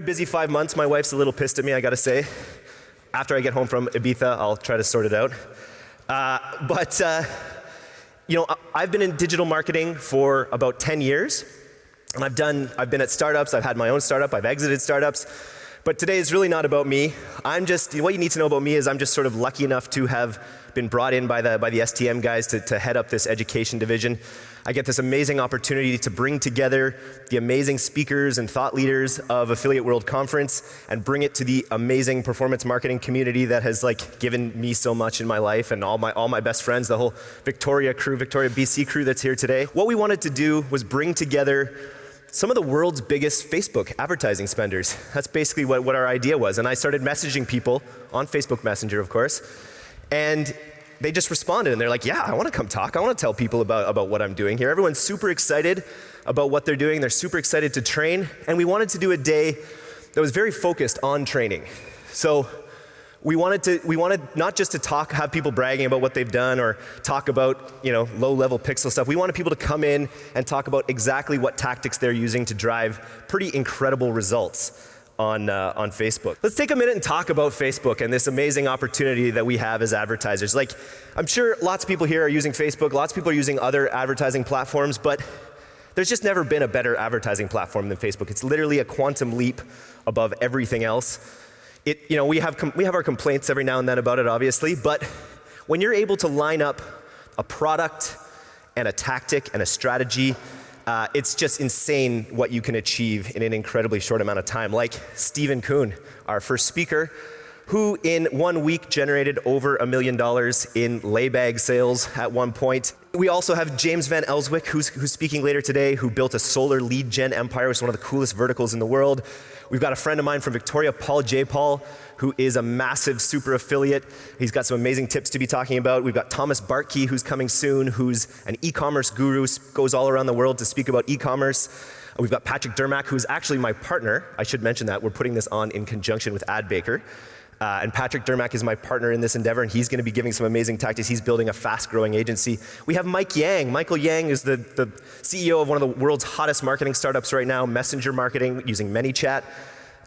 busy five months. My wife's a little pissed at me, I gotta say. After I get home from Ibiza, I'll try to sort it out. Uh, but, uh, you know, I've been in digital marketing for about 10 years. And I've done, I've been at startups, I've had my own startup, I've exited startups. But today is really not about me. I'm just, what you need to know about me is I'm just sort of lucky enough to have been brought in by the, by the STM guys to, to head up this education division. I get this amazing opportunity to bring together the amazing speakers and thought leaders of Affiliate World Conference and bring it to the amazing performance marketing community that has like given me so much in my life and all my, all my best friends, the whole Victoria crew, Victoria BC crew that's here today. What we wanted to do was bring together some of the world's biggest Facebook advertising spenders. That's basically what, what our idea was. And I started messaging people on Facebook Messenger, of course. And they just responded and they're like, yeah, I want to come talk. I want to tell people about, about what I'm doing here. Everyone's super excited about what they're doing. They're super excited to train. And we wanted to do a day that was very focused on training. So we wanted to we wanted not just to talk have people bragging about what they've done or talk about you know low level pixel stuff we wanted people to come in and talk about exactly what tactics they're using to drive pretty incredible results on, uh, on Facebook. Let's take a minute and talk about Facebook and this amazing opportunity that we have as advertisers. Like, I'm sure lots of people here are using Facebook, lots of people are using other advertising platforms, but there's just never been a better advertising platform than Facebook. It's literally a quantum leap above everything else. It, you know, we have, we have our complaints every now and then about it, obviously, but when you're able to line up a product and a tactic and a strategy, uh, it's just insane what you can achieve in an incredibly short amount of time. Like Stephen Kuhn, our first speaker, who in one week generated over a million dollars in laybag sales at one point. We also have James Van Elswyk, who's, who's speaking later today, who built a solar lead gen empire, which is one of the coolest verticals in the world. We've got a friend of mine from Victoria, Paul J. Paul, who is a massive super affiliate. He's got some amazing tips to be talking about. We've got Thomas Bartkey, who's coming soon, who's an e-commerce guru, goes all around the world to speak about e-commerce. We've got Patrick Dermack, who's actually my partner. I should mention that. We're putting this on in conjunction with AdBaker. Uh, and Patrick Dermack is my partner in this endeavor, and he's going to be giving some amazing tactics. He's building a fast-growing agency. We have Mike Yang. Mikael Yang is the, the CEO of one of the world's hottest marketing startups right now, messenger marketing using ManyChat.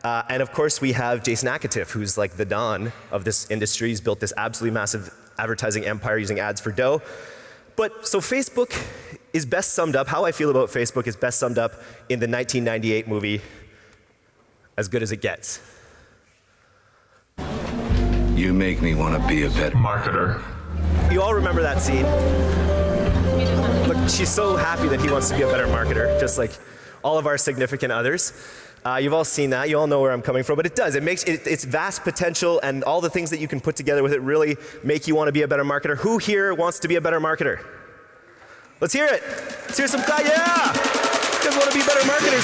Uh, and of course, we have Jason Akatiff, who's like the Don of this industry. He's built this absolutely massive advertising empire using ads for dough. But so Facebook is best summed up, how I feel about Facebook is best summed up in the 1998 movie, As Good as It Gets. You make me want to be a better marketer. You all remember that scene? Look, she's so happy that he wants to be a better marketer, just like all of our significant others. Uh, you've all seen that. You all know where I'm coming from. But it does. It makes it, its vast potential and all the things that you can put together with it really make you want to be a better marketer. Who here wants to be a better marketer? Let's hear it. Let's hear some. Yeah. You guys want to be better marketers?